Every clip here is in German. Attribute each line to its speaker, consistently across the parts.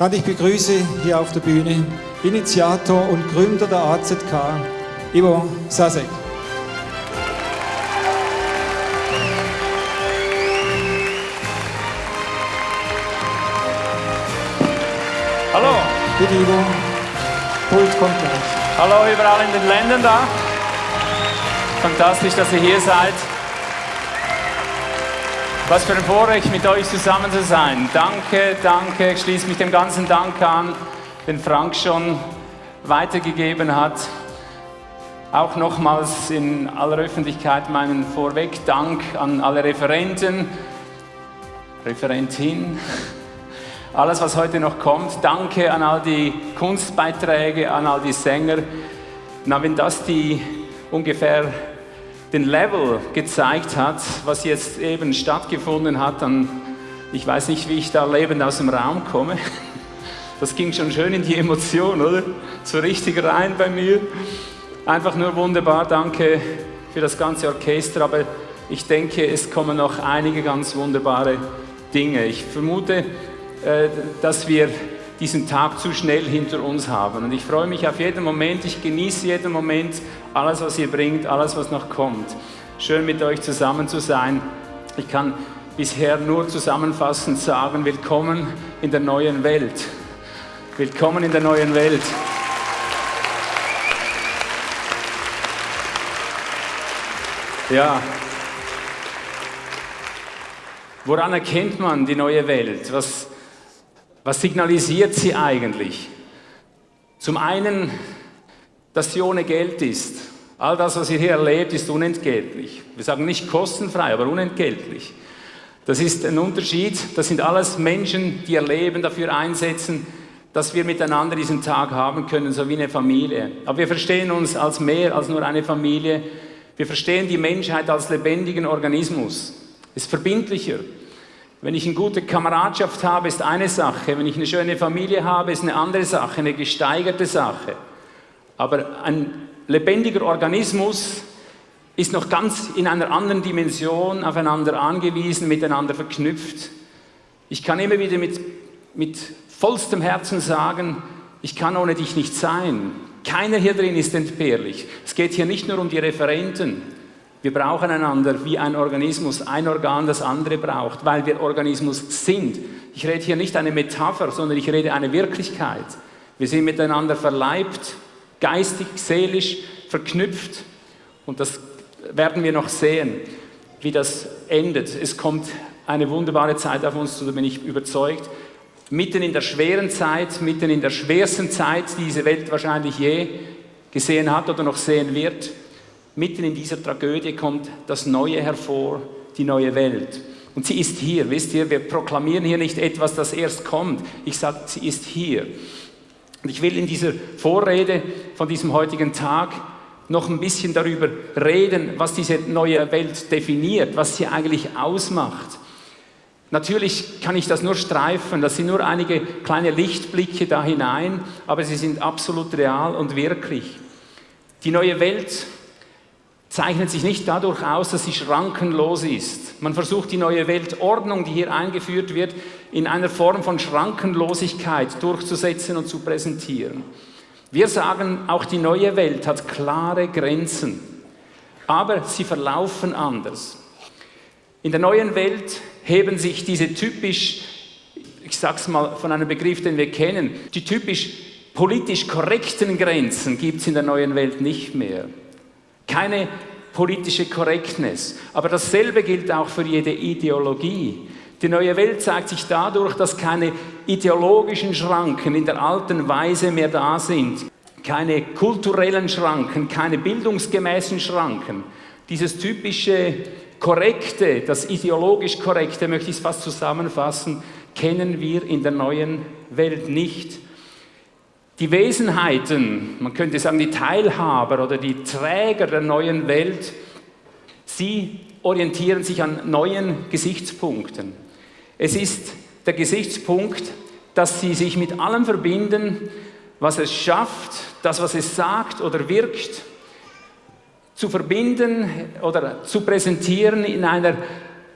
Speaker 1: Und ich begrüße hier auf der Bühne Initiator und Gründer der AZK, Ivo Sasek.
Speaker 2: Hallo.
Speaker 1: Bitte Ivo, Pult kommt gleich.
Speaker 2: Hallo überall in den Ländern da. Fantastisch, dass ihr hier seid. Was für ein Vorrecht, mit euch zusammen zu sein. Danke, danke. Ich schließe mich dem ganzen Dank an, den Frank schon weitergegeben hat. Auch nochmals in aller Öffentlichkeit meinen Vorweg-Dank an alle Referenten, Referentin, alles, was heute noch kommt. Danke an all die Kunstbeiträge, an all die Sänger. Na, wenn das die ungefähr den Level gezeigt hat, was jetzt eben stattgefunden hat, dann, ich weiß nicht, wie ich da lebend aus dem Raum komme. Das ging schon schön in die Emotion, oder? So richtig rein bei mir. Einfach nur wunderbar, danke für das ganze Orchester, aber ich denke, es kommen noch einige ganz wunderbare Dinge. Ich vermute, äh, dass wir diesen Tag zu schnell hinter uns haben. Und ich freue mich auf jeden Moment, ich genieße jeden Moment, alles, was ihr bringt, alles, was noch kommt. Schön mit euch zusammen zu sein. Ich kann bisher nur zusammenfassend sagen, willkommen in der neuen Welt. Willkommen in der neuen Welt. Ja. Woran erkennt man die neue Welt? Was, was signalisiert sie eigentlich? Zum einen, dass sie ohne Geld ist. All das, was ihr hier erlebt, ist unentgeltlich. Wir sagen nicht kostenfrei, aber unentgeltlich. Das ist ein Unterschied. Das sind alles Menschen, die ihr Leben dafür einsetzen, dass wir miteinander diesen Tag haben können, so wie eine Familie. Aber wir verstehen uns als mehr als nur eine Familie. Wir verstehen die Menschheit als lebendigen Organismus. Es ist verbindlicher. Wenn ich eine gute Kameradschaft habe, ist eine Sache. Wenn ich eine schöne Familie habe, ist eine andere Sache, eine gesteigerte Sache. Aber ein lebendiger Organismus ist noch ganz in einer anderen Dimension aufeinander angewiesen, miteinander verknüpft. Ich kann immer wieder mit, mit vollstem Herzen sagen, ich kann ohne dich nicht sein. Keiner hier drin ist entbehrlich. Es geht hier nicht nur um die Referenten, wir brauchen einander wie ein Organismus, ein Organ das andere braucht, weil wir Organismus sind. Ich rede hier nicht eine Metapher, sondern ich rede eine Wirklichkeit. Wir sind miteinander verleibt, geistig, seelisch verknüpft und das werden wir noch sehen, wie das endet. Es kommt eine wunderbare Zeit auf uns zu, da bin ich überzeugt. Mitten in der schweren Zeit, mitten in der schwersten Zeit, die diese Welt wahrscheinlich je gesehen hat oder noch sehen wird, mitten in dieser Tragödie kommt das Neue hervor, die neue Welt. Und sie ist hier, wisst ihr, wir proklamieren hier nicht etwas, das erst kommt. Ich sage, sie ist hier. Und ich will in dieser Vorrede von diesem heutigen Tag noch ein bisschen darüber reden, was diese neue Welt definiert, was sie eigentlich ausmacht. Natürlich kann ich das nur streifen, das sind nur einige kleine Lichtblicke da hinein, aber sie sind absolut real und wirklich. Die neue Welt zeichnet sich nicht dadurch aus, dass sie schrankenlos ist. Man versucht die neue Weltordnung, die hier eingeführt wird, in einer Form von Schrankenlosigkeit durchzusetzen und zu präsentieren. Wir sagen, auch die neue Welt hat klare Grenzen, aber sie verlaufen anders. In der neuen Welt heben sich diese typisch, ich sage es mal von einem Begriff, den wir kennen, die typisch politisch korrekten Grenzen gibt es in der neuen Welt nicht mehr keine politische Korrektness. Aber dasselbe gilt auch für jede Ideologie. Die neue Welt zeigt sich dadurch, dass keine ideologischen Schranken in der alten Weise mehr da sind. Keine kulturellen Schranken, keine bildungsgemäßen Schranken. Dieses typische Korrekte, das ideologisch Korrekte, möchte ich es fast zusammenfassen, kennen wir in der neuen Welt nicht. Die Wesenheiten, man könnte sagen die Teilhaber oder die Träger der neuen Welt, sie orientieren sich an neuen Gesichtspunkten. Es ist der Gesichtspunkt, dass sie sich mit allem verbinden, was es schafft, das, was es sagt oder wirkt, zu verbinden oder zu präsentieren in einer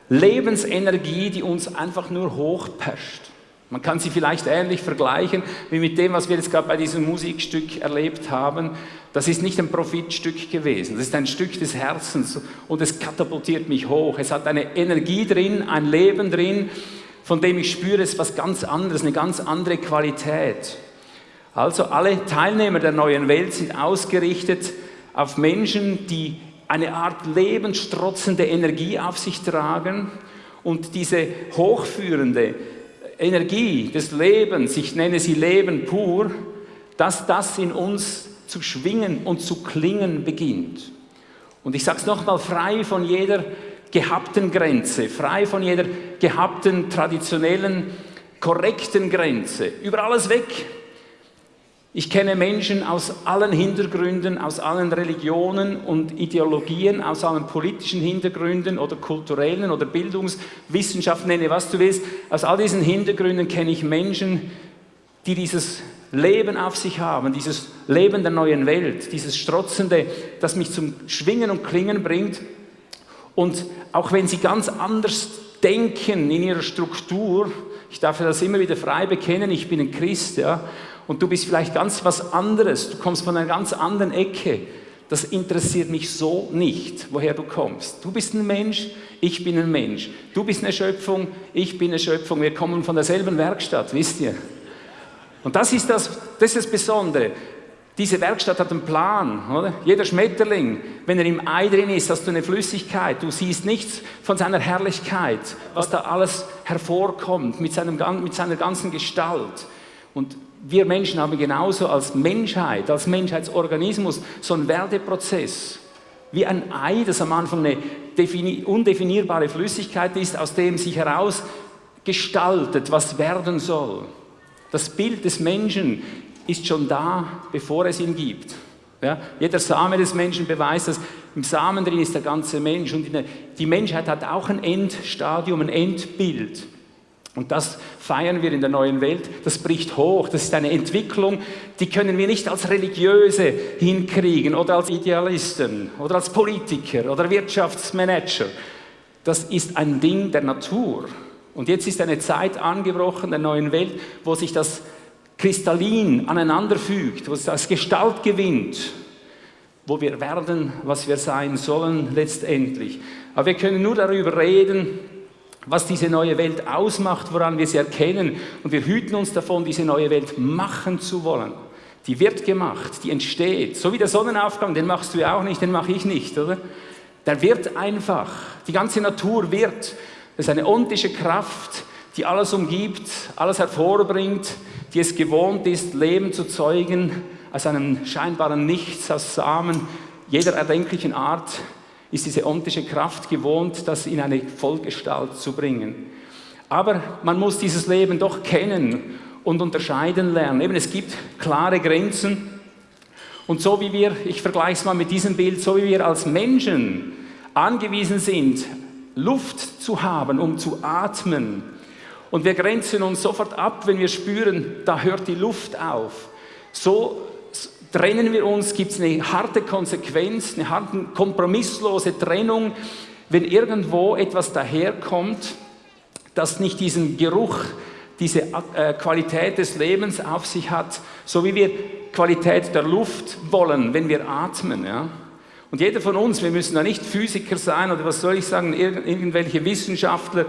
Speaker 2: Lebensenergie, die uns einfach nur hochpascht. Man kann sie vielleicht ähnlich vergleichen wie mit dem, was wir jetzt gerade bei diesem Musikstück erlebt haben. Das ist nicht ein Profitstück gewesen, das ist ein Stück des Herzens und es katapultiert mich hoch. Es hat eine Energie drin, ein Leben drin, von dem ich spüre, es ist was ganz anderes, eine ganz andere Qualität. Also alle Teilnehmer der neuen Welt sind ausgerichtet auf Menschen, die eine Art lebensstrotzende Energie auf sich tragen und diese hochführende, Energie des Lebens, ich nenne sie Leben pur, dass das in uns zu schwingen und zu klingen beginnt. Und ich sage es nochmal, frei von jeder gehabten Grenze, frei von jeder gehabten, traditionellen, korrekten Grenze, über alles weg, ich kenne Menschen aus allen Hintergründen, aus allen Religionen und Ideologien, aus allen politischen Hintergründen oder kulturellen oder Bildungswissenschaften, nenne was du willst. Aus all diesen Hintergründen kenne ich Menschen, die dieses Leben auf sich haben, dieses Leben der neuen Welt, dieses Strotzende, das mich zum Schwingen und Klingen bringt. Und auch wenn sie ganz anders denken in ihrer Struktur, ich darf das immer wieder frei bekennen, ich bin ein Christ, ja, und du bist vielleicht ganz was anderes, du kommst von einer ganz anderen Ecke. Das interessiert mich so nicht, woher du kommst. Du bist ein Mensch, ich bin ein Mensch. Du bist eine Schöpfung, ich bin eine Schöpfung. Wir kommen von derselben Werkstatt, wisst ihr? Und das ist das, das, ist das Besondere. Diese Werkstatt hat einen Plan, oder? Jeder Schmetterling, wenn er im Ei drin ist, hast du eine Flüssigkeit. Du siehst nichts von seiner Herrlichkeit, was da alles hervorkommt mit, seinem, mit seiner ganzen Gestalt. Und wir Menschen haben genauso als Menschheit, als Menschheitsorganismus so einen Werdeprozess. Wie ein Ei, das am Anfang eine undefinierbare Flüssigkeit ist, aus dem sich heraus gestaltet, was werden soll. Das Bild des Menschen ist schon da, bevor es ihn gibt. Ja, jeder Same des Menschen beweist dass Im Samen drin ist der ganze Mensch. Und die Menschheit hat auch ein Endstadium, ein Endbild. Und das feiern wir in der neuen Welt. Das bricht hoch. Das ist eine Entwicklung, die können wir nicht als Religiöse hinkriegen oder als Idealisten oder als Politiker oder Wirtschaftsmanager. Das ist ein Ding der Natur. Und jetzt ist eine Zeit angebrochen der neuen Welt, wo sich das kristallin aneinanderfügt, wo es das Gestalt gewinnt, wo wir werden, was wir sein sollen letztendlich. Aber wir können nur darüber reden, was diese neue Welt ausmacht, woran wir sie erkennen. Und wir hüten uns davon, diese neue Welt machen zu wollen. Die wird gemacht, die entsteht. So wie der Sonnenaufgang, den machst du ja auch nicht, den mache ich nicht, oder? Der wird einfach. Die ganze Natur wird. Das ist eine ontische Kraft, die alles umgibt, alles hervorbringt, die es gewohnt ist, Leben zu zeugen, aus einem scheinbaren Nichts, aus Samen jeder erdenklichen Art ist diese ontische Kraft gewohnt, das in eine Vollgestalt zu bringen. Aber man muss dieses Leben doch kennen und unterscheiden lernen. Eben, es gibt klare Grenzen. Und so wie wir, ich vergleiche es mal mit diesem Bild, so wie wir als Menschen angewiesen sind, Luft zu haben, um zu atmen, und wir grenzen uns sofort ab, wenn wir spüren, da hört die Luft auf. So trennen wir uns, gibt es eine harte Konsequenz, eine harte, kompromisslose Trennung, wenn irgendwo etwas daherkommt, das nicht diesen Geruch, diese äh, Qualität des Lebens auf sich hat, so wie wir Qualität der Luft wollen, wenn wir atmen. Ja? Und jeder von uns, wir müssen da nicht Physiker sein oder was soll ich sagen, irgendwelche Wissenschaftler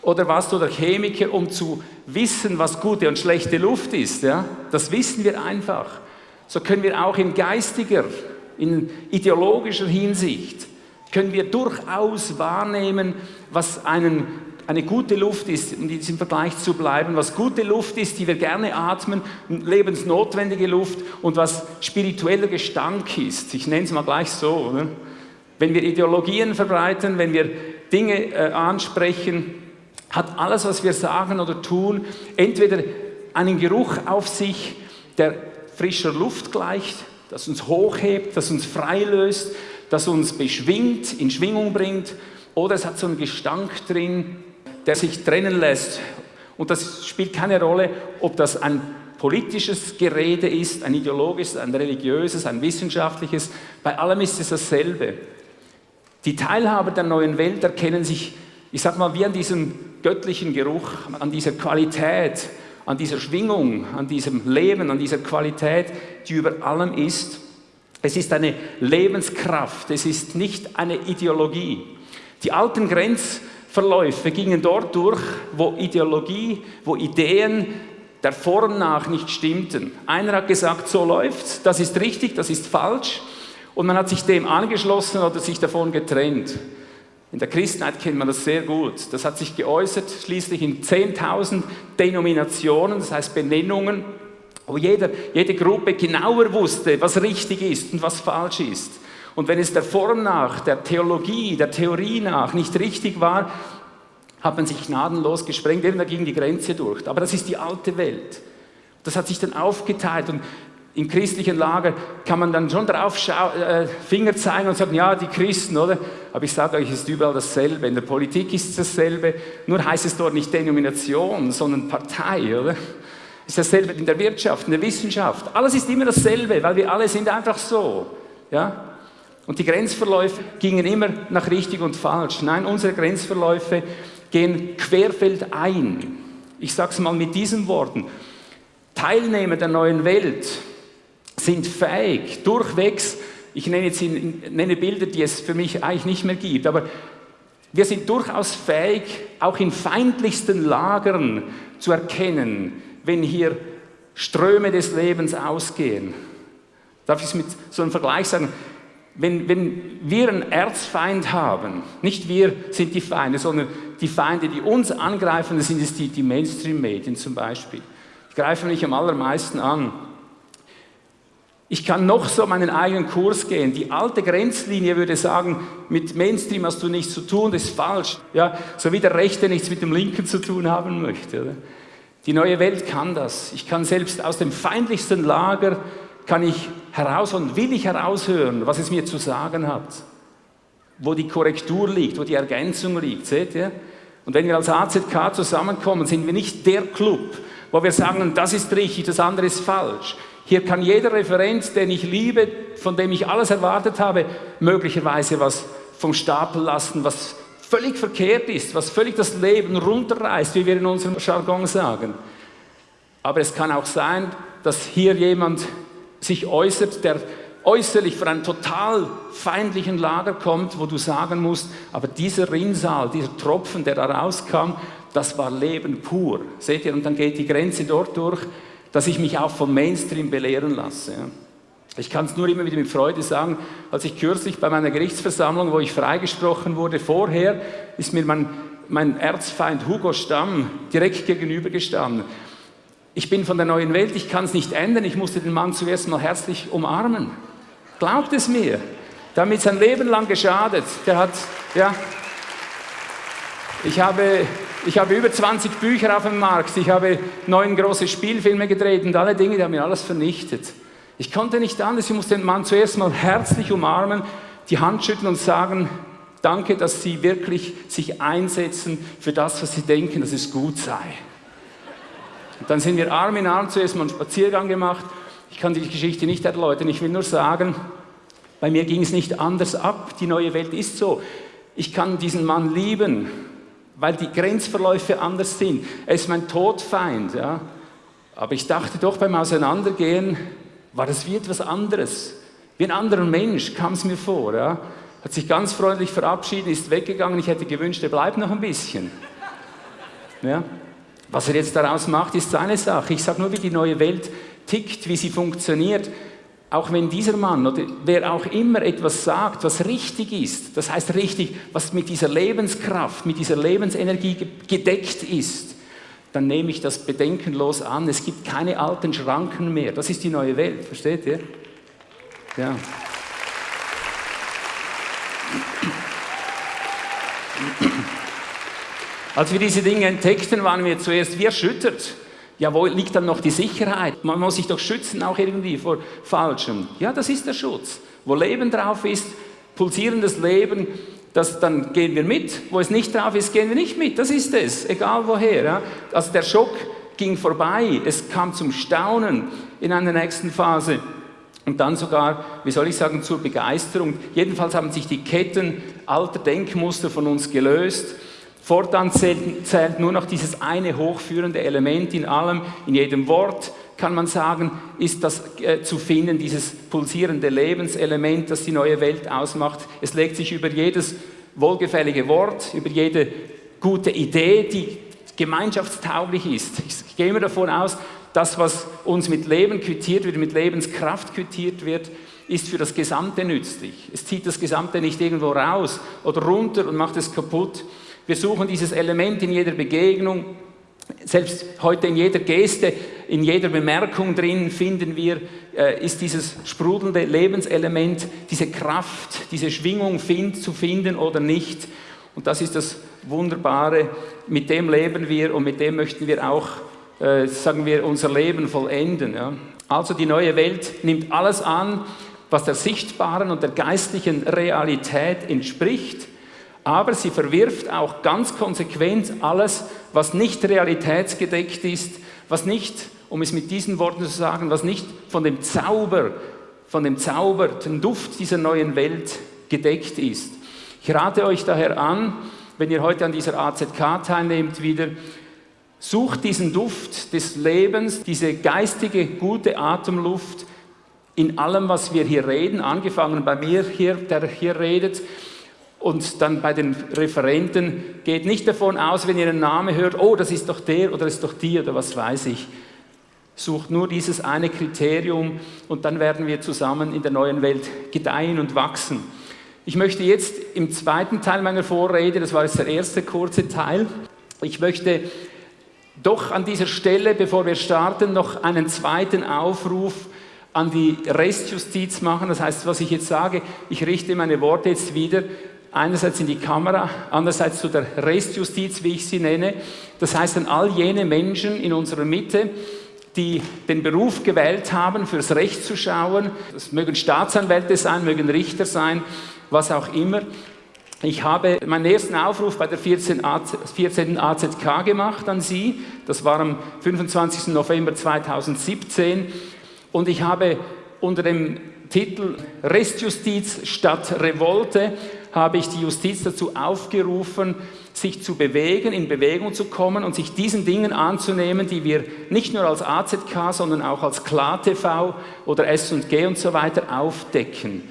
Speaker 2: oder was oder Chemiker, um zu wissen, was gute und schlechte Luft ist. Ja? Das wissen wir einfach so können wir auch in geistiger, in ideologischer Hinsicht, können wir durchaus wahrnehmen, was einen, eine gute Luft ist, um in diesem Vergleich zu bleiben, was gute Luft ist, die wir gerne atmen, lebensnotwendige Luft und was spiritueller Gestank ist. Ich nenne es mal gleich so. Oder? Wenn wir Ideologien verbreiten, wenn wir Dinge äh, ansprechen, hat alles, was wir sagen oder tun, entweder einen Geruch auf sich, der frischer Luft gleicht, das uns hochhebt, das uns freilöst, das uns beschwingt, in Schwingung bringt, oder es hat so einen Gestank drin, der sich trennen lässt. Und das spielt keine Rolle, ob das ein politisches Gerede ist, ein ideologisches, ein religiöses, ein wissenschaftliches. Bei allem ist es dasselbe. Die Teilhaber der neuen Welt erkennen sich, ich sage mal, wie an diesem göttlichen Geruch, an dieser Qualität, an dieser Schwingung, an diesem Leben, an dieser Qualität, die über allem ist. Es ist eine Lebenskraft, es ist nicht eine Ideologie. Die alten Grenzverläufe gingen dort durch, wo Ideologie, wo Ideen der Form nach nicht stimmten. Einer hat gesagt, so läuft's, das ist richtig, das ist falsch. Und man hat sich dem angeschlossen oder sich davon getrennt. In der Christenheit kennt man das sehr gut. Das hat sich geäußert schließlich in 10.000 Denominationen, das heißt Benennungen, wo jeder, jede Gruppe genauer wusste, was richtig ist und was falsch ist. Und wenn es der Form nach, der Theologie, der Theorie nach nicht richtig war, hat man sich gnadenlos gesprengt, eben da ging die Grenze durch. Aber das ist die alte Welt. Das hat sich dann aufgeteilt und im christlichen Lager kann man dann schon drauf äh, Finger zeigen und sagen, ja, die Christen, oder? Aber ich sage euch, es ist überall dasselbe. In der Politik ist es dasselbe, nur heißt es dort nicht Denomination, sondern Partei, oder? Es ist dasselbe in der Wirtschaft, in der Wissenschaft. Alles ist immer dasselbe, weil wir alle sind einfach so. Ja? Und die Grenzverläufe gingen immer nach richtig und falsch. Nein, unsere Grenzverläufe gehen querfeldein. Ich sage es mal mit diesen Worten. Teilnehmer der neuen Welt sind fähig, durchwegs, ich nenne jetzt nenne Bilder, die es für mich eigentlich nicht mehr gibt, aber wir sind durchaus fähig, auch in feindlichsten Lagern zu erkennen, wenn hier Ströme des Lebens ausgehen. Darf ich es mit so einem Vergleich sagen? Wenn, wenn wir einen Erzfeind haben, nicht wir sind die Feinde, sondern die Feinde, die uns angreifen, das sind es die, die Mainstream-Medien zum Beispiel. Die greifen mich am allermeisten an. Ich kann noch so meinen eigenen Kurs gehen. Die alte Grenzlinie würde sagen, mit Mainstream hast du nichts zu tun, das ist falsch. Ja, so wie der Rechte nichts mit dem Linken zu tun haben möchte. Oder? Die neue Welt kann das. Ich kann selbst aus dem feindlichsten Lager kann ich heraus und will ich heraushören, was es mir zu sagen hat. Wo die Korrektur liegt, wo die Ergänzung liegt, seht ihr? Und wenn wir als AZK zusammenkommen, sind wir nicht der Club, wo wir sagen, das ist richtig, das andere ist falsch. Hier kann jeder Referent, den ich liebe, von dem ich alles erwartet habe, möglicherweise was vom Stapel lassen, was völlig verkehrt ist, was völlig das Leben runterreißt, wie wir in unserem Jargon sagen. Aber es kann auch sein, dass hier jemand sich äußert, der äußerlich von einem total feindlichen Lager kommt, wo du sagen musst, aber dieser Rinnsal, dieser Tropfen, der da rauskam, das war Leben pur. Seht ihr? Und dann geht die Grenze dort durch, dass ich mich auch vom Mainstream belehren lasse. Ich kann es nur immer wieder mit Freude sagen, als ich kürzlich bei meiner Gerichtsversammlung, wo ich freigesprochen wurde, vorher ist mir mein, mein Erzfeind Hugo Stamm direkt gegenübergestanden. Ich bin von der neuen Welt, ich kann es nicht ändern, ich musste den Mann zuerst mal herzlich umarmen. Glaubt es mir. Mir sein Leben lang geschadet. Der hat, ja, ich habe, ich habe über 20 Bücher auf dem Markt, ich habe neun große Spielfilme gedreht und alle Dinge, die haben mir alles vernichtet. Ich konnte nicht anders, ich musste den Mann zuerst mal herzlich umarmen, die Hand schütteln und sagen, danke, dass Sie wirklich sich einsetzen für das, was Sie denken, dass es gut sei. Und dann sind wir Arm in Arm zuerst mal einen Spaziergang gemacht. Ich kann die Geschichte nicht erläutern, ich will nur sagen, bei mir ging es nicht anders ab. Die neue Welt ist so. Ich kann diesen Mann lieben, weil die Grenzverläufe anders sind. Er ist mein Todfeind. Ja. Aber ich dachte doch beim Auseinandergehen, war das wie etwas anderes. Wie ein anderer Mensch kam es mir vor. Ja. Hat sich ganz freundlich verabschiedet, ist weggegangen. Ich hätte gewünscht, er bleibt noch ein bisschen. Ja. Was er jetzt daraus macht, ist seine Sache. Ich sage nur, wie die neue Welt tickt, wie sie funktioniert. Auch wenn dieser Mann oder wer auch immer etwas sagt, was richtig ist, das heißt richtig, was mit dieser Lebenskraft, mit dieser Lebensenergie gedeckt ist, dann nehme ich das bedenkenlos an. Es gibt keine alten Schranken mehr. Das ist die neue Welt, versteht ihr? Ja. Als wir diese Dinge entdeckten, waren wir zuerst wie erschüttert. Ja, wo liegt dann noch die Sicherheit? Man muss sich doch schützen, auch irgendwie vor Falschem. Ja, das ist der Schutz. Wo Leben drauf ist, pulsierendes Leben, das, dann gehen wir mit. Wo es nicht drauf ist, gehen wir nicht mit. Das ist es, egal woher. Ja? Also der Schock ging vorbei. Es kam zum Staunen in einer nächsten Phase. Und dann sogar, wie soll ich sagen, zur Begeisterung. Jedenfalls haben sich die Ketten alter Denkmuster von uns gelöst. Fortan zählt, zählt nur noch dieses eine hochführende Element in allem, in jedem Wort, kann man sagen, ist das äh, zu finden, dieses pulsierende Lebenselement, das die neue Welt ausmacht. Es legt sich über jedes wohlgefällige Wort, über jede gute Idee, die gemeinschaftstauglich ist. Ich gehe immer davon aus, das, was uns mit Leben quittiert wird, mit Lebenskraft quittiert wird, ist für das Gesamte nützlich. Es zieht das Gesamte nicht irgendwo raus oder runter und macht es kaputt. Wir suchen dieses Element in jeder Begegnung, selbst heute in jeder Geste, in jeder Bemerkung drin finden wir, äh, ist dieses sprudelnde Lebenselement, diese Kraft, diese Schwingung find, zu finden oder nicht. Und das ist das Wunderbare, mit dem leben wir und mit dem möchten wir auch, äh, sagen wir, unser Leben vollenden. Ja. Also die neue Welt nimmt alles an, was der sichtbaren und der geistlichen Realität entspricht, aber sie verwirft auch ganz konsequent alles, was nicht realitätsgedeckt ist, was nicht, um es mit diesen Worten zu sagen, was nicht von dem Zauber, von dem Zauber, dem Duft dieser neuen Welt gedeckt ist. Ich rate euch daher an, wenn ihr heute an dieser AZK teilnehmt, wieder, sucht diesen Duft des Lebens, diese geistige, gute Atemluft in allem, was wir hier reden, angefangen bei mir hier, der hier redet, und dann bei den Referenten geht nicht davon aus, wenn ihr einen Namen hört, oh, das ist doch der oder das ist doch die oder was weiß ich. Sucht nur dieses eine Kriterium und dann werden wir zusammen in der neuen Welt gedeihen und wachsen. Ich möchte jetzt im zweiten Teil meiner Vorrede, das war jetzt der erste kurze Teil, ich möchte doch an dieser Stelle, bevor wir starten, noch einen zweiten Aufruf an die Restjustiz machen. Das heißt, was ich jetzt sage, ich richte meine Worte jetzt wieder einerseits in die Kamera, andererseits zu der Restjustiz, wie ich sie nenne. Das heißt an all jene Menschen in unserer Mitte, die den Beruf gewählt haben, fürs Recht zu schauen. Das mögen Staatsanwälte sein, mögen Richter sein, was auch immer. Ich habe meinen ersten Aufruf bei der 14. AZK gemacht an Sie. Das war am 25. November 2017. Und ich habe unter dem Titel Restjustiz statt Revolte habe ich die Justiz dazu aufgerufen, sich zu bewegen, in Bewegung zu kommen und sich diesen Dingen anzunehmen, die wir nicht nur als AZK, sondern auch als KlaTV oder S&G und so weiter aufdecken.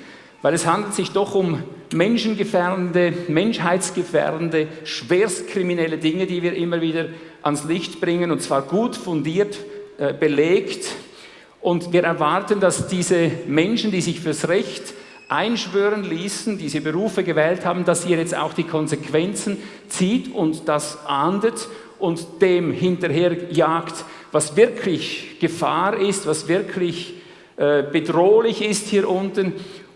Speaker 2: Weil es handelt sich doch um menschengefährdende, menschheitsgefährdende, schwerstkriminelle Dinge, die wir immer wieder ans Licht bringen und zwar gut fundiert, äh, belegt. Und wir erwarten, dass diese Menschen, die sich fürs Recht einschwören ließen, diese Berufe gewählt haben, dass ihr jetzt auch die Konsequenzen zieht und das ahndet und dem hinterherjagt, was wirklich Gefahr ist, was wirklich äh, bedrohlich ist hier unten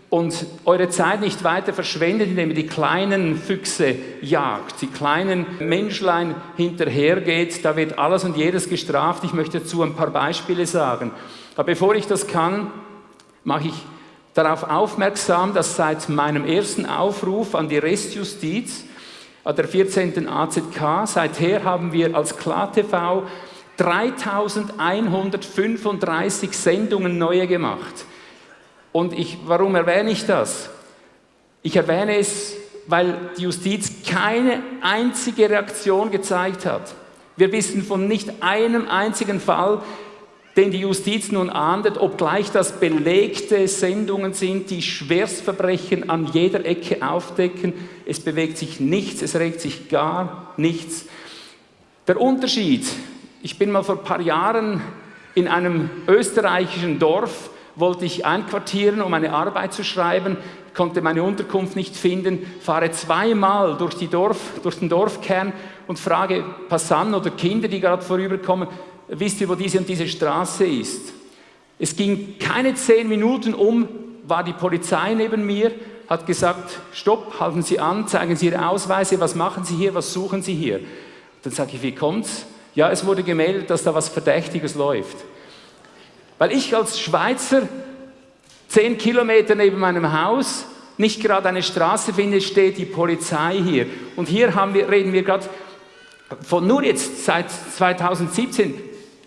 Speaker 2: und eure Zeit nicht weiter verschwendet, indem ihr die kleinen Füchse jagt, die kleinen Menschlein hinterhergeht, da wird alles und jedes gestraft. Ich möchte dazu ein paar Beispiele sagen. Aber bevor ich das kann, mache ich darauf aufmerksam, dass seit meinem ersten Aufruf an die Restjustiz, an der 14. AZK, seither haben wir als KlaTV 3135 Sendungen neue gemacht. Und ich, warum erwähne ich das? Ich erwähne es, weil die Justiz keine einzige Reaktion gezeigt hat. Wir wissen von nicht einem einzigen Fall, den die Justiz nun ahndet, obgleich das belegte Sendungen sind, die Schwerstverbrechen an jeder Ecke aufdecken. Es bewegt sich nichts, es regt sich gar nichts. Der Unterschied, ich bin mal vor ein paar Jahren in einem österreichischen Dorf, wollte ich einquartieren, um eine Arbeit zu schreiben, konnte meine Unterkunft nicht finden, fahre zweimal durch, Dorf, durch den Dorfkern und frage Passanten oder Kinder, die gerade vorüberkommen, wisst ihr, wo diese und diese Straße ist? Es ging keine zehn Minuten um, war die Polizei neben mir, hat gesagt, stopp, halten Sie an, zeigen Sie Ihre Ausweise, was machen Sie hier, was suchen Sie hier? Dann sage ich, wie kommt's? Ja, es wurde gemeldet, dass da was Verdächtiges läuft. Weil ich als Schweizer zehn Kilometer neben meinem Haus nicht gerade eine Straße finde, steht die Polizei hier. Und hier wir, reden wir gerade von nur jetzt seit 2017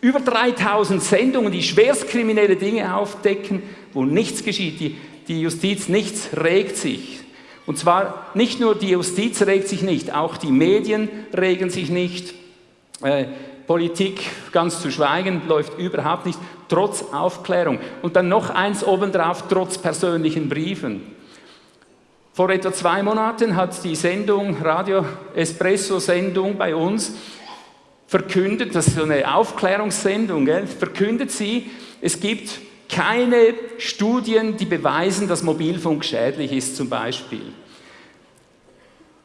Speaker 2: über 3000 Sendungen, die schwerstkriminelle Dinge aufdecken, wo nichts geschieht. Die, die Justiz, nichts regt sich. Und zwar nicht nur die Justiz regt sich nicht, auch die Medien regen sich nicht. Äh, Politik, ganz zu schweigen, läuft überhaupt nicht, trotz Aufklärung. Und dann noch eins obendrauf, trotz persönlichen Briefen. Vor etwa zwei Monaten hat die Sendung, Radio Espresso-Sendung bei uns, verkündet, das ist so eine Aufklärungssendung, gell, verkündet sie, es gibt keine Studien, die beweisen, dass Mobilfunk schädlich ist zum Beispiel.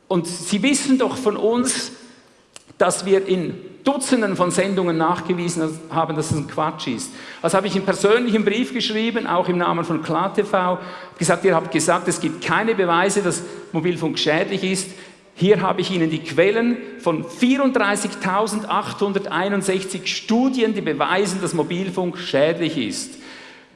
Speaker 2: Und Sie wissen doch von uns, dass wir in Dutzenden von Sendungen nachgewiesen haben, dass es ein Quatsch ist. Also habe ich einen persönlichen Brief geschrieben, auch im Namen von KlarTV, gesagt, ihr habt gesagt, es gibt keine Beweise, dass Mobilfunk schädlich ist. Hier habe ich Ihnen die Quellen von 34.861 Studien, die beweisen, dass Mobilfunk schädlich ist.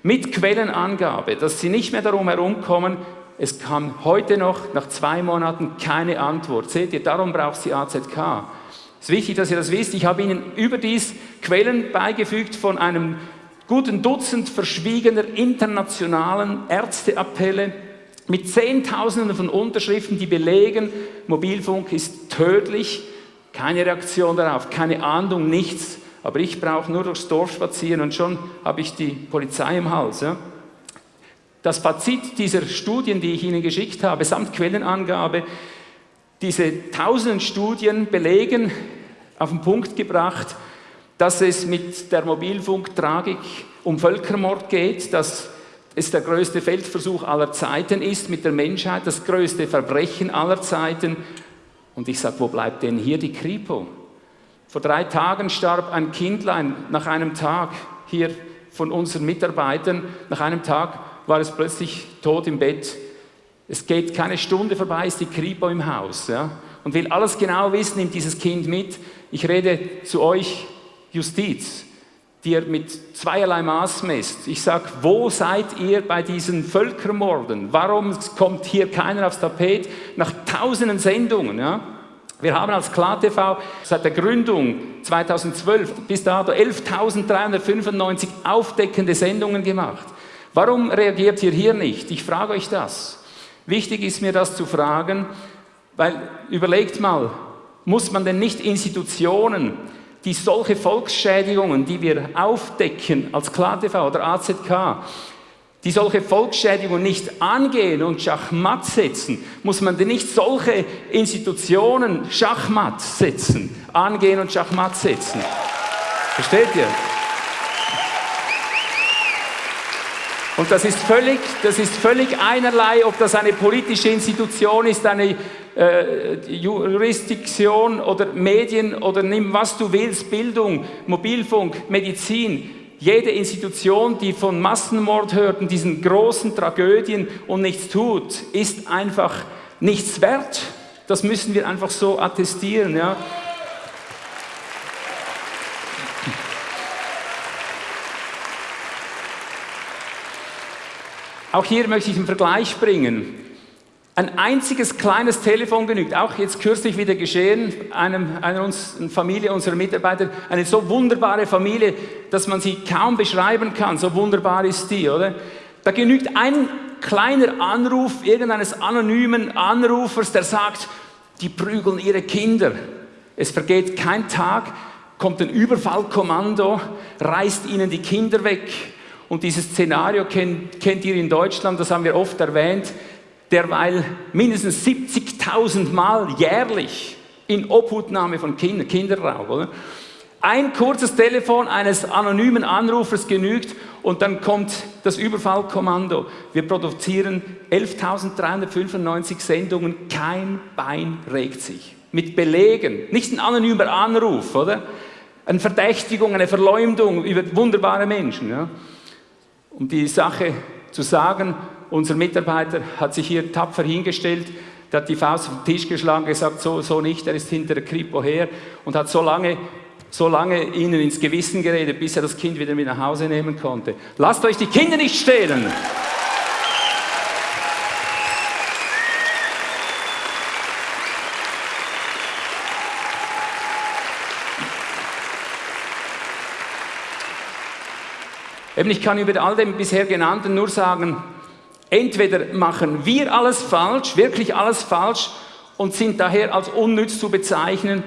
Speaker 2: Mit Quellenangabe, dass Sie nicht mehr darum herumkommen, es kam heute noch, nach zwei Monaten, keine Antwort. Seht ihr, darum braucht sie AZK. Es ist wichtig, dass ihr das wisst. Ich habe Ihnen überdies Quellen beigefügt von einem guten Dutzend verschwiegener internationalen Ärzteappelle mit Zehntausenden von Unterschriften, die belegen, Mobilfunk ist tödlich. Keine Reaktion darauf, keine Ahndung, nichts. Aber ich brauche nur durchs Dorf spazieren und schon habe ich die Polizei im Hals. Ja? Das Fazit dieser Studien, die ich Ihnen geschickt habe, samt Quellenangabe, diese tausenden Studien belegen, auf den Punkt gebracht, dass es mit der Mobilfunktragik um Völkermord geht, dass es der größte Feldversuch aller Zeiten ist mit der Menschheit, das größte Verbrechen aller Zeiten. Und ich sage, wo bleibt denn hier die Kripo? Vor drei Tagen starb ein Kindlein nach einem Tag hier von unseren Mitarbeitern. Nach einem Tag war es plötzlich tot im Bett. Es geht keine Stunde vorbei, ist die Kripo im Haus ja? und will alles genau wissen, nimmt dieses Kind mit. Ich rede zu euch Justiz, die ihr mit zweierlei Maß messt. Ich sage, wo seid ihr bei diesen Völkermorden? Warum kommt hier keiner aufs Tapet? Nach tausenden Sendungen. Ja? Wir haben als KlarTV seit der Gründung 2012 bis dato 11.395 aufdeckende Sendungen gemacht. Warum reagiert ihr hier nicht? Ich frage euch das. Wichtig ist mir das zu fragen, weil überlegt mal, muss man denn nicht Institutionen, die solche Volksschädigungen, die wir aufdecken als KlarTV oder AZK, die solche Volksschädigungen nicht angehen und Schachmatt setzen, muss man denn nicht solche Institutionen Schachmatt setzen, angehen und Schachmatt setzen? Versteht ihr? Und das ist völlig, das ist völlig einerlei, ob das eine politische Institution ist, eine äh, Jurisdiktion oder Medien oder nimm was du willst, Bildung, Mobilfunk, Medizin. Jede Institution, die von Massenmord hört und diesen großen Tragödien und nichts tut, ist einfach nichts wert. Das müssen wir einfach so attestieren. Ja. Auch hier möchte ich einen Vergleich bringen. Ein einziges kleines Telefon genügt, auch jetzt kürzlich wieder geschehen, einem, einer uns, eine Familie unserer Mitarbeiter, eine so wunderbare Familie, dass man sie kaum beschreiben kann, so wunderbar ist die, oder? Da genügt ein kleiner Anruf irgendeines anonymen Anrufers, der sagt, die prügeln ihre Kinder. Es vergeht kein Tag, kommt ein Überfallkommando, reißt ihnen die Kinder weg, und dieses Szenario kennt, kennt ihr in Deutschland, das haben wir oft erwähnt, derweil mindestens 70.000 Mal jährlich in Obhutnahme von Kindern, Kinderraub. Oder? Ein kurzes Telefon eines anonymen Anrufers genügt und dann kommt das Überfallkommando. Wir produzieren 11.395 Sendungen, kein Bein regt sich. Mit Belegen, nicht ein anonymer Anruf, oder? Eine Verdächtigung, eine Verleumdung über wunderbare Menschen. Ja? Um die Sache zu sagen, unser Mitarbeiter hat sich hier tapfer hingestellt, der hat die Faust auf den Tisch geschlagen, gesagt, so, so nicht, er ist hinter der Kripo her und hat so lange, so lange ihnen ins Gewissen geredet, bis er das Kind wieder mit nach Hause nehmen konnte. Lasst euch die Kinder nicht stehlen! Eben, ich kann über all dem bisher genannten nur sagen, Entweder machen wir alles falsch, wirklich alles falsch und sind daher als unnütz zu bezeichnen,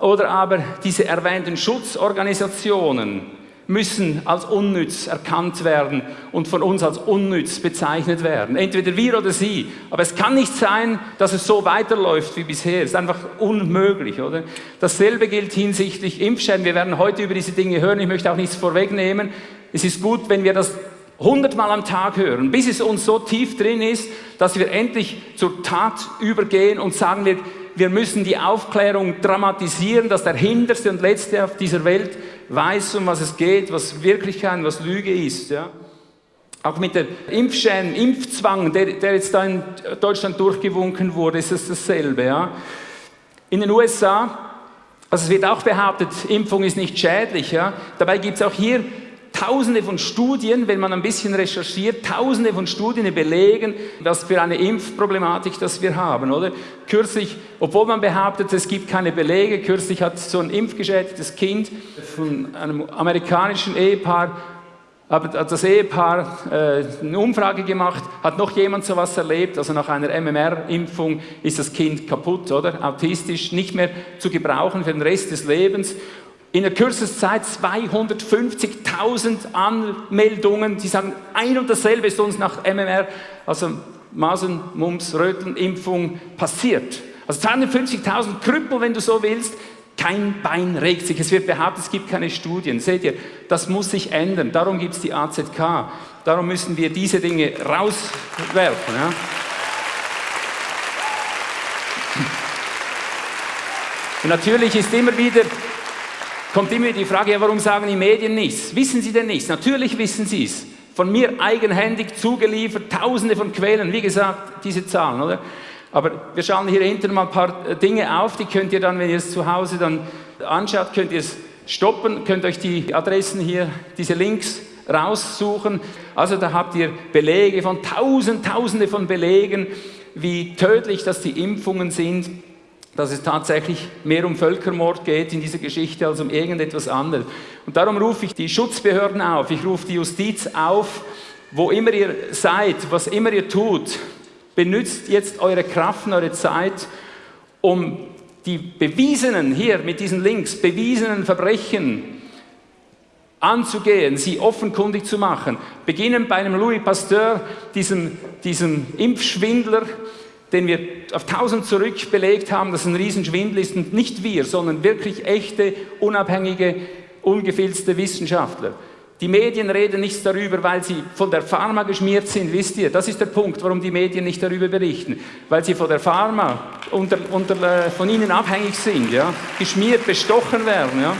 Speaker 2: oder aber diese erwähnten Schutzorganisationen müssen als unnütz erkannt werden und von uns als unnütz bezeichnet werden. Entweder wir oder sie. Aber es kann nicht sein, dass es so weiterläuft wie bisher. Es ist einfach unmöglich, oder? Dasselbe gilt hinsichtlich Impfschäden. Wir werden heute über diese Dinge hören. Ich möchte auch nichts vorwegnehmen. Es ist gut, wenn wir das hundertmal am Tag hören, bis es uns so tief drin ist, dass wir endlich zur Tat übergehen und sagen wir, wir müssen die Aufklärung dramatisieren, dass der Hinterste und Letzte auf dieser Welt weiß, um was es geht, was Wirklichkeit, was Lüge ist. Ja. Auch mit dem Impfschein, Impfzwang, der, der, jetzt da in Deutschland durchgewunken wurde, ist es dasselbe. Ja. In den USA, also es wird auch behauptet, Impfung ist nicht schädlich. Ja. Dabei gibt es auch hier tausende von Studien, wenn man ein bisschen recherchiert, tausende von Studien belegen, was für eine Impfproblematik das wir haben, oder? Kürzlich, obwohl man behauptet, es gibt keine Belege, kürzlich hat so ein impfgeschädigtes Kind von einem amerikanischen Ehepaar hat das Ehepaar äh, eine Umfrage gemacht, hat noch jemand sowas erlebt, also nach einer MMR-Impfung ist das Kind kaputt, oder? Autistisch, nicht mehr zu gebrauchen für den Rest des Lebens in der kürzesten Zeit 250.000 Anmeldungen, die sagen, ein und dasselbe ist uns nach MMR, also Masern, Mumps, Röteln, Impfung passiert. Also 250.000 Krüppel, wenn du so willst, kein Bein regt sich. Es wird behauptet, es gibt keine Studien. Seht ihr, das muss sich ändern. Darum gibt es die AZK. Darum müssen wir diese Dinge rauswerfen. Ja. Und natürlich ist immer wieder kommt immer die Frage, ja, warum sagen die Medien nichts? Wissen sie denn nichts? Natürlich wissen sie es. Von mir eigenhändig zugeliefert, tausende von Quellen, wie gesagt, diese Zahlen, oder? Aber wir schauen hier hinten mal ein paar äh, Dinge auf, die könnt ihr dann, wenn ihr es zu Hause dann anschaut, könnt ihr es stoppen, könnt euch die Adressen hier, diese Links raussuchen. Also da habt ihr Belege von tausend, tausende von Belegen, wie tödlich dass die Impfungen sind dass es tatsächlich mehr um Völkermord geht in dieser Geschichte als um irgendetwas anderes. Und darum rufe ich die Schutzbehörden auf, ich rufe die Justiz auf, wo immer ihr seid, was immer ihr tut, benützt jetzt eure Kraft eure Zeit, um die bewiesenen, hier mit diesen Links, bewiesenen Verbrechen anzugehen, sie offenkundig zu machen. Beginnen bei einem Louis Pasteur, diesem, diesem Impfschwindler, den wir auf 1000 zurück belegt haben, dass ein Riesenschwindel ist und nicht wir, sondern wirklich echte, unabhängige, ungefilzte Wissenschaftler. Die Medien reden nichts darüber, weil sie von der Pharma geschmiert sind, wisst ihr? Das ist der Punkt, warum die Medien nicht darüber berichten. Weil sie von der Pharma unter, unter, äh, von ihnen abhängig sind, ja? geschmiert, bestochen werden. Ja?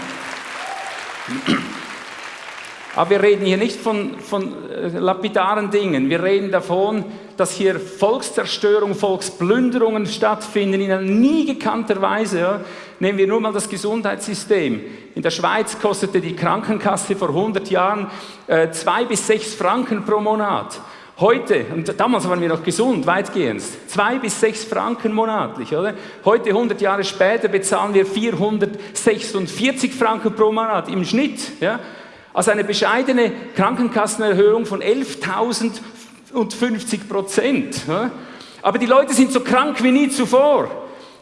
Speaker 2: Aber wir reden hier nicht von, von äh, lapidaren Dingen. Wir reden davon, dass hier Volkszerstörung, Volksplünderungen stattfinden in einer nie gekannter Weise. Ja. Nehmen wir nur mal das Gesundheitssystem. In der Schweiz kostete die Krankenkasse vor 100 Jahren äh, zwei bis sechs Franken pro Monat. Heute, und damals waren wir noch gesund, weitgehend, zwei bis sechs Franken monatlich, oder? Heute, 100 Jahre später, bezahlen wir 446 Franken pro Monat im Schnitt, ja? Also eine bescheidene Krankenkassenerhöhung von 11.050 Prozent. Aber die Leute sind so krank wie nie zuvor.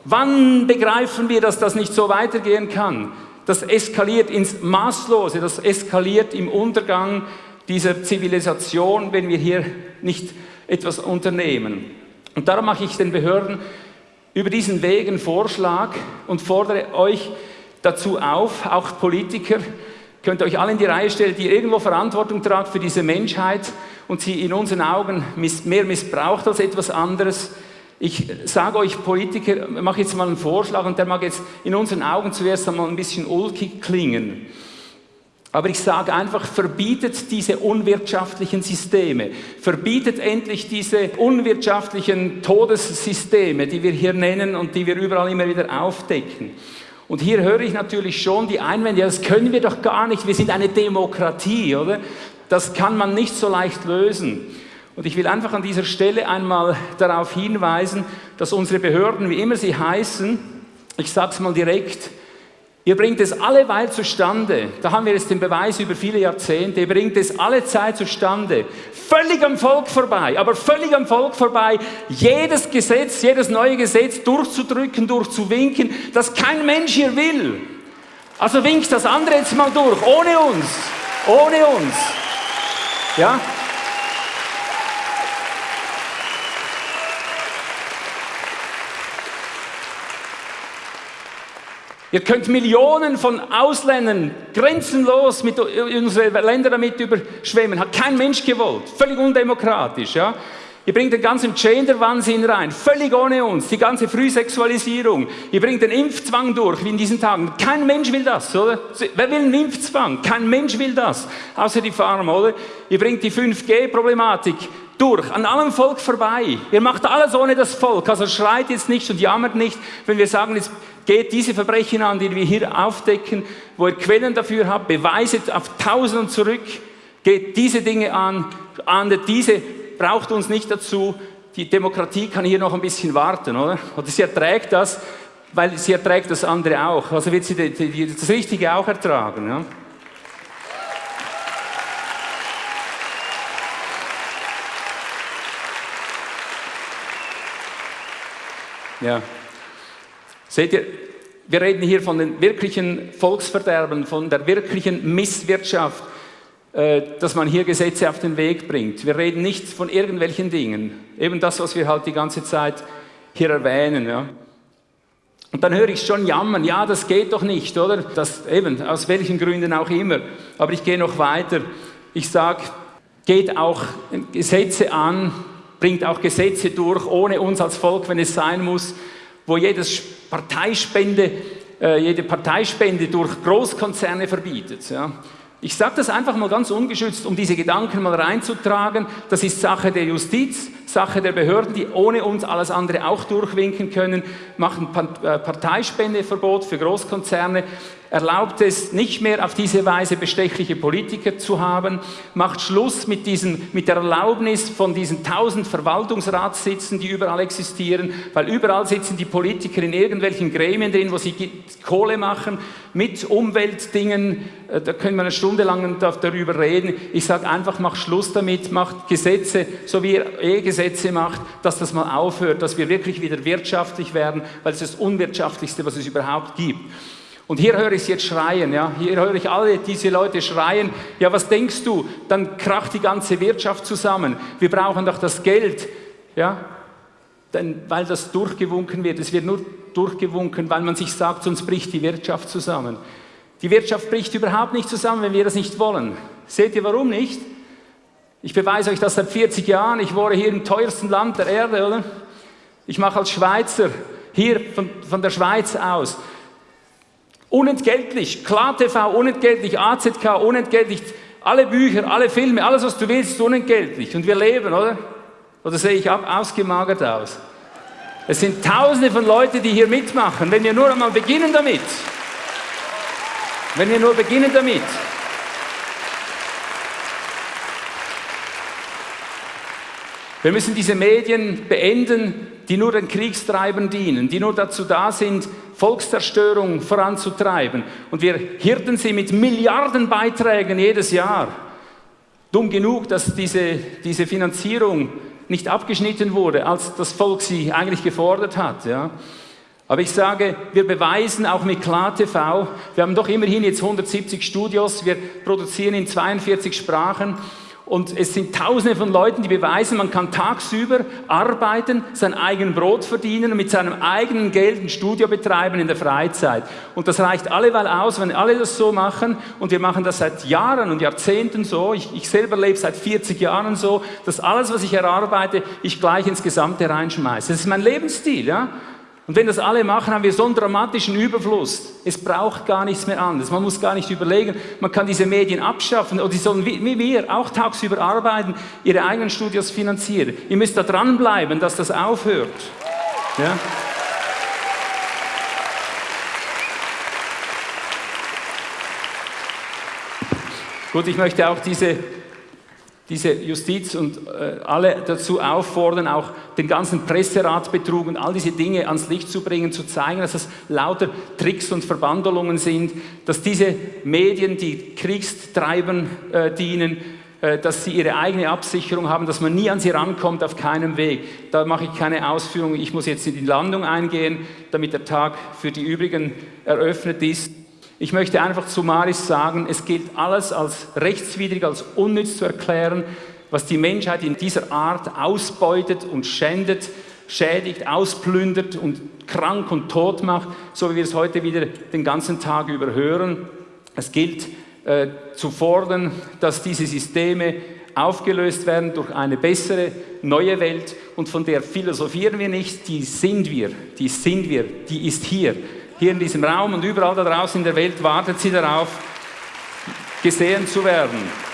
Speaker 2: Wann begreifen wir, dass das nicht so weitergehen kann? Das eskaliert ins Maßlose, das eskaliert im Untergang dieser Zivilisation, wenn wir hier nicht etwas unternehmen. Und darum mache ich den Behörden über diesen Weg einen Vorschlag und fordere euch dazu auf, auch Politiker, könnt ihr euch alle in die Reihe stellen, die irgendwo Verantwortung tragt für diese Menschheit und sie in unseren Augen mehr missbraucht als etwas anderes. Ich sage euch Politiker, mache jetzt mal einen Vorschlag und der mag jetzt in unseren Augen zuerst einmal ein bisschen ulkig klingen. Aber ich sage einfach, verbietet diese unwirtschaftlichen Systeme. Verbietet endlich diese unwirtschaftlichen Todessysteme, die wir hier nennen und die wir überall immer wieder aufdecken. Und hier höre ich natürlich schon die Einwände, ja, das können wir doch gar nicht, wir sind eine Demokratie, oder? Das kann man nicht so leicht lösen. Und ich will einfach an dieser Stelle einmal darauf hinweisen, dass unsere Behörden, wie immer sie heißen, ich sage es mal direkt, Ihr bringt es alleweil zustande. Da haben wir jetzt den Beweis über viele Jahrzehnte. Ihr bringt es alle Zeit zustande. Völlig am Volk vorbei, aber völlig am Volk vorbei, jedes Gesetz, jedes neue Gesetz durchzudrücken, durchzuwinken, das kein Mensch hier will. Also winkt das andere jetzt mal durch, ohne uns. Ohne uns. Ja? Ihr könnt Millionen von Ausländern grenzenlos mit unsere Länder damit überschwemmen. Hat kein Mensch gewollt. Völlig undemokratisch, ja. Ihr bringt den ganzen Gender-Wahnsinn rein, völlig ohne uns, die ganze Frühsexualisierung. Ihr bringt den Impfzwang durch, wie in diesen Tagen. Kein Mensch will das, oder? Wer will einen Impfzwang? Kein Mensch will das, außer die Farmer, oder? Ihr bringt die 5G-Problematik durch, an allem Volk vorbei. Ihr macht alles ohne das Volk, also schreit jetzt nicht und jammert nicht, wenn wir sagen, jetzt geht diese Verbrechen an, die wir hier aufdecken, wo ihr Quellen dafür habt, Beweise auf Tausenden zurück, geht diese Dinge an, ahndet diese, braucht uns nicht dazu, die Demokratie kann hier noch ein bisschen warten, oder? Oder sie erträgt das, weil sie erträgt das andere auch. Also wird sie das Richtige auch ertragen. Ja? Ja. Seht ihr, wir reden hier von den wirklichen Volksverderben, von der wirklichen Misswirtschaft, äh, dass man hier Gesetze auf den Weg bringt. Wir reden nicht von irgendwelchen Dingen. Eben das, was wir halt die ganze Zeit hier erwähnen. Ja. Und dann höre ich schon jammern, ja, das geht doch nicht, oder? Das, eben, aus welchen Gründen auch immer. Aber ich gehe noch weiter. Ich sage, geht auch Gesetze an, bringt auch Gesetze durch, ohne uns als Volk, wenn es sein muss wo jedes Parteispende, äh, jede Parteispende durch Großkonzerne verbietet. Ja. Ich sage das einfach mal ganz ungeschützt, um diese Gedanken mal reinzutragen. Das ist Sache der Justiz, Sache der Behörden, die ohne uns alles andere auch durchwinken können, machen äh, Parteispendeverbot für Großkonzerne, erlaubt es nicht mehr auf diese Weise bestechliche Politiker zu haben, macht Schluss mit, diesen, mit der Erlaubnis von diesen tausend Verwaltungsratssitzen, die überall existieren, weil überall sitzen die Politiker in irgendwelchen Gremien drin, wo sie Kohle machen mit Umweltdingen, äh, da können wir eine Stunde lang darüber reden. Ich sage einfach, macht Schluss damit, macht Gesetze, so wie ihr E-Gesetze macht, dass das mal aufhört, dass wir wirklich wieder wirtschaftlich werden, weil es das Unwirtschaftlichste, was es überhaupt gibt. Und hier höre ich es jetzt schreien, ja. Hier höre ich alle diese Leute schreien. Ja, was denkst du? Dann kracht die ganze Wirtschaft zusammen. Wir brauchen doch das Geld, ja. Denn, weil das durchgewunken wird. Es wird nur durchgewunken, weil man sich sagt, sonst bricht die Wirtschaft zusammen. Die Wirtschaft bricht überhaupt nicht zusammen, wenn wir das nicht wollen. Seht ihr, warum nicht? Ich beweise euch das seit 40 Jahren. Ich wohne hier im teuersten Land der Erde, oder? Ich mache als Schweizer hier von, von der Schweiz aus Unentgeltlich, KlarTV unentgeltlich, AZK unentgeltlich, alle Bücher, alle Filme, alles was du willst, unentgeltlich. Und wir leben, oder? Oder sehe ich ab, ausgemagert aus? Es sind tausende von Leuten, die hier mitmachen. Wenn wir nur einmal beginnen damit. Wenn wir nur beginnen damit. Wir müssen diese Medien beenden, die nur den Kriegstreibern dienen, die nur dazu da sind, Volkszerstörung voranzutreiben. Und wir hirten sie mit Milliardenbeiträgen jedes Jahr. Dumm genug, dass diese, diese Finanzierung nicht abgeschnitten wurde, als das Volk sie eigentlich gefordert hat. Ja. Aber ich sage, wir beweisen auch mit KlarTV, wir haben doch immerhin jetzt 170 Studios, wir produzieren in 42 Sprachen und es sind tausende von Leuten, die beweisen, man kann tagsüber arbeiten, sein eigenes Brot verdienen und mit seinem eigenen Geld ein Studio betreiben in der Freizeit. Und das reicht alleweil aus, wenn alle das so machen. Und wir machen das seit Jahren und Jahrzehnten so. Ich, ich selber lebe seit 40 Jahren so, dass alles, was ich erarbeite, ich gleich ins Gesamte reinschmeiße. Das ist mein Lebensstil. Ja? Und wenn das alle machen, haben wir so einen dramatischen Überfluss. Es braucht gar nichts mehr anderes. Man muss gar nicht überlegen, man kann diese Medien abschaffen oder die sollen wie wir auch tagsüber arbeiten, ihre eigenen Studios finanzieren. Ihr müsst da dranbleiben, dass das aufhört. Ja? Gut, ich möchte auch diese diese Justiz und äh, alle dazu auffordern, auch den ganzen Presseratbetrug und all diese Dinge ans Licht zu bringen, zu zeigen, dass es lauter Tricks und Verbandelungen sind, dass diese Medien, die Kriegstreibern äh, dienen, äh, dass sie ihre eigene Absicherung haben, dass man nie an sie rankommt, auf keinem Weg. Da mache ich keine Ausführungen. Ich muss jetzt in die Landung eingehen, damit der Tag für die übrigen eröffnet ist. Ich möchte einfach zu Maris sagen, es gilt alles als rechtswidrig, als unnütz zu erklären, was die Menschheit in dieser Art ausbeutet und schändet, schädigt, ausplündert und krank und tot macht, so wie wir es heute wieder den ganzen Tag über hören. Es gilt äh, zu fordern, dass diese Systeme aufgelöst werden durch eine bessere, neue Welt und von der philosophieren wir nicht, die sind wir, die sind wir, die ist hier hier in diesem Raum und überall da draußen in der Welt wartet sie darauf, gesehen zu werden.